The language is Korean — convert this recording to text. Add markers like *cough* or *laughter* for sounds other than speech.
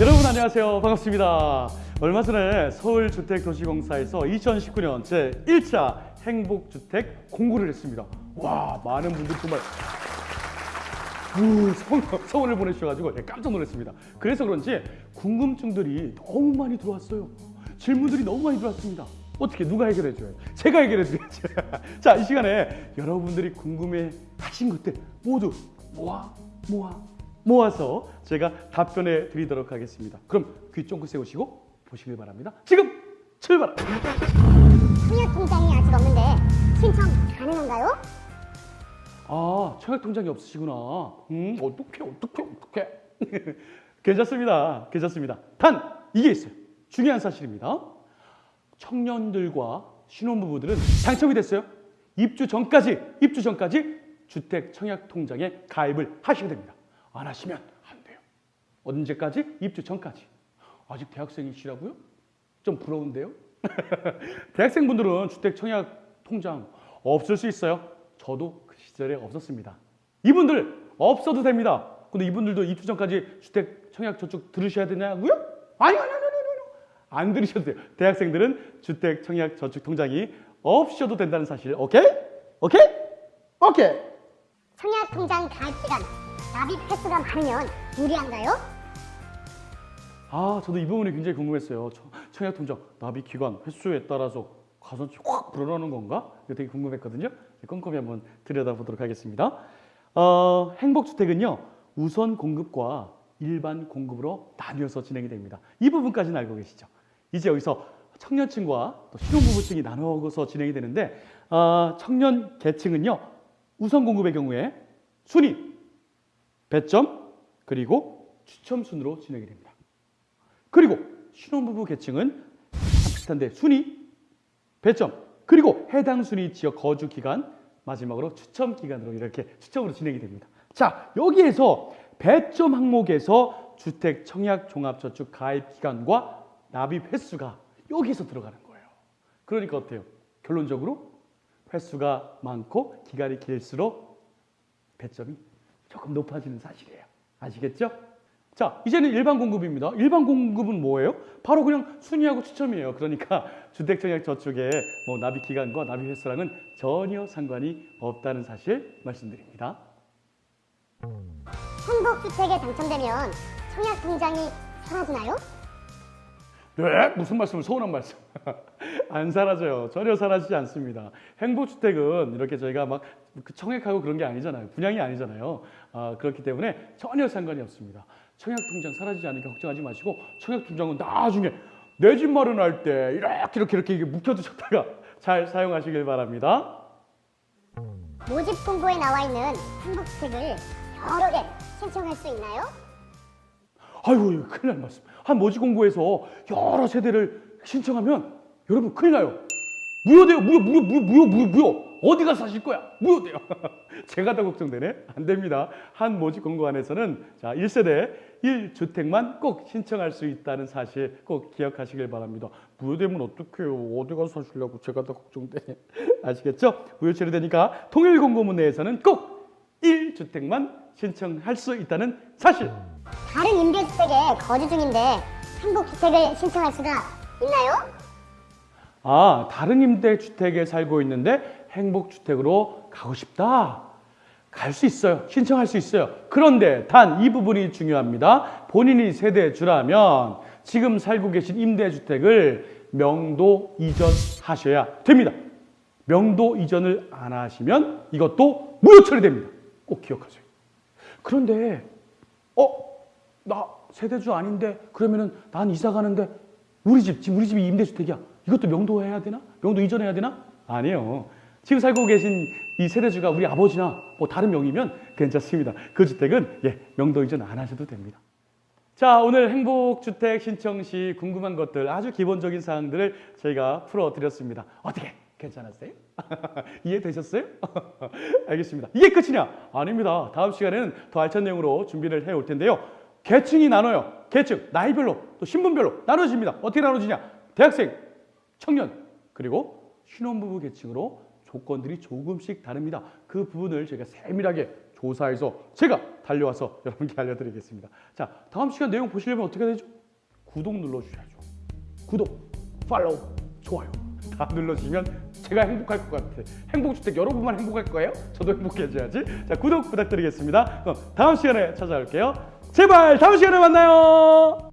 여러분 안녕하세요. 반갑습니다. 얼마 전에 서울주택도시공사에서 2019년 제1차 행복주택 공고를 했습니다. 와, 많은 분들 정말 성원을 보내주셔가지고 제가 깜짝 놀랐습니다. 그래서 그런지 궁금증들이 너무 많이 들어왔어요. 질문들이 너무 많이 들어왔습니다. 어떻게 누가 해결해줘요? 제가 해결해드려야죠. *laughs* 자, 이 시간에 여러분들이 궁금해 하신 것들 모두 모아, 모아, 모아서 제가 답변해 드리도록 하겠습니다. 그럼 귀 쫑긋 세우시고 보시길 바랍니다. 지금 출발합니다. 청약 통장이 아직 없는데 신청 가능한가요? 아, 청약 통장이 없으시구나. 음, 어떡해, 어떡해, 어떡해. *laughs* 괜찮습니다. 괜찮습니다. 단, 이게 있어요. 중요한 사실입니다. 청년들과 신혼부부들은 당첨이 됐어요. 입주 전까지, 입주 전까지 주택 청약 통장에 가입을 하셔야 됩니다. 안 하시면 안 돼요. 언제까지? 입주 전까지. 아직 대학생이시라고요? 좀 부러운데요? *laughs* 대학생분들은 주택 청약 통장 없을 수 있어요. 저도 그 시절에 없었습니다. 이분들 없어도 됩니다. 근데 이분들도 입주 전까지 주택 청약 저축 들으셔야 되냐고요? 아니요, 아니요, 아니요, 아니요. 안 들으셔도 돼요. 대학생들은 주택 청약 저축 통장이 없으셔도 된다는 사실. 오케이? 오케이? 오케이. 청약 통장 가입 기간 납입 횟수가 많으면 유리한가요? 아, 저도 이 부분이 굉장히 궁금했어요. 청- 청약 통장 납입 기간 횟수에 따라서 가산치 확 불어나는 건가? 되게 궁금했거든요. 꼼꼼히 한번 들여다보도록 하겠습니다. 어, 행복주택은요 우선 공급과 일반 공급으로 나뉘어서 진행이 됩니다. 이 부분까지는 알고 계시죠? 이제 여기서 청년층과 또 신혼부부층이 나누어서 진행이 되는데 어, 청년 계층은요 우선 공급의 경우에 순위, 배점 그리고 추첨 순으로 진행이 됩니다. 그리고 신혼부부 계층은 참 비슷한데 순위, 배점, 그리고 해당 순위 지역 거주 기간, 마지막으로 추첨 기간으로 이렇게 추첨으로 진행이 됩니다. 자, 여기에서 배점 항목에서 주택 청약 종합저축 가입 기간과 납입 횟수가 여기서 들어가는 거예요. 그러니까 어때요? 결론적으로 횟수가 많고 기간이 길수록 배점이 조금 높아지는 사실이에요. 아시겠죠? 자, 이제는 일반 공급입니다. 일반 공급은 뭐예요? 바로 그냥 순위하고 추첨이에요. 그러니까 *laughs* 주택청약 저축의 뭐 납입 기간과 납입 횟수랑은 전혀 상관이 없다는 사실 말씀드립니다. 행복주택에 당첨되면 청약 통장이 사라지나요? 네? 무슨 말씀을 서운한 말씀. *laughs* *laughs* 안 사라져요. 전혀 사라지지 않습니다. 행복주택은 이렇게 저희가 막그 청약하고 그런 게 아니잖아요. 분양이 아니잖아요. 아, 그렇기 때문에 전혀 상관이 없습니다. 청약통장 사라지지 않으니까 걱정하지 마시고 청약통장은 나중에 내 집 마련할 때 이렇게 이렇게 이렇게 묵혀두셨다가 *laughs* 잘 사용하시길 바랍니다. 모집 공고에 나와 있는 행복주택을 여러 개 신청할 수 있나요? 아이고 큰일 날 말씀. 한 모집 공고에서 여러 세대를 신청하면 여러분 큰일 나요. 무효돼요. 무효, 무효, 무효, 무효, 무효, 무효. 어디 가서 사실 거야? 무효돼요. *laughs* 제가 더 걱정되네. 안 됩니다. 한 모집 공고 안에서는 자 1세대 1주택만 꼭 신청할 수 있다는 사실 꼭 기억하시길 바랍니다. 무효되면 어떡해요? 어디 가서 사시려고 제가 더 걱정되네. *laughs* 아시겠죠? 무효 처리되니까 통일 공고문 내에서는 꼭 1주택만 신청할 수 있다는 사실. 다른 임대주택에 거주 중인데 행복주택을 신청할 수가 있나요? 아, 다른 임대주택에 살고 있는데 행복주택으로 가고 싶다. 갈 수 있어요. 신청할 수 있어요. 그런데 단 이 부분이 중요합니다. 본인이 세대주라면 지금 살고 계신 임대주택을 명도 이전하셔야 됩니다. 명도 이전을 안 하시면 이것도 무효 처리됩니다. 꼭 기억하세요. 그런데 어? 나 세대주 아닌데 그러면은 난 이사 가는데 우리 집 지금 우리 집이 임대주택이야. 이것도 명도해야 되나? 명도 이전해야 되나? 아니에요. 지금 살고 계신 이 세대주가 우리 아버지나 뭐 다른 명의면 괜찮습니다. 그 주택은 예, 명도 이전 안 하셔도 됩니다. 자, 오늘 행복주택 신청 시 궁금한 것들 아주 기본적인 사항들을 저희가 풀어드렸습니다. 어떻게? 괜찮았어요? *laughs* 이해되셨어요? *laughs* 알겠습니다. 이게 끝이냐? 아닙니다. 다음 시간에는 더 알찬 내용으로 준비를 해올 텐데요. 계층이 나눠요. 계층, 나이별로, 또 신분별로 나눠집니다. 어떻게 나눠지냐? 대학생, 청년, 그리고 신혼부부 계층으로 조건들이 조금씩 다릅니다. 그 부분을 저희가 세밀하게 조사해서 제가 달려와서 *laughs* 여러분께 알려드리겠습니다. 자, 다음 시간 내용 보시려면 어떻게 되죠? 구독 눌러주셔야죠. 구독, 팔로우, 좋아요 *laughs* 다 눌러주시면 제가 행복할 것 같아. 행복주택 여러분만 행복할 거예요? 저도 행복해져야지. 자, 구독 부탁드리겠습니다. 그럼 다음 시간에 찾아올게요. 제발 다음 시간에 만나요.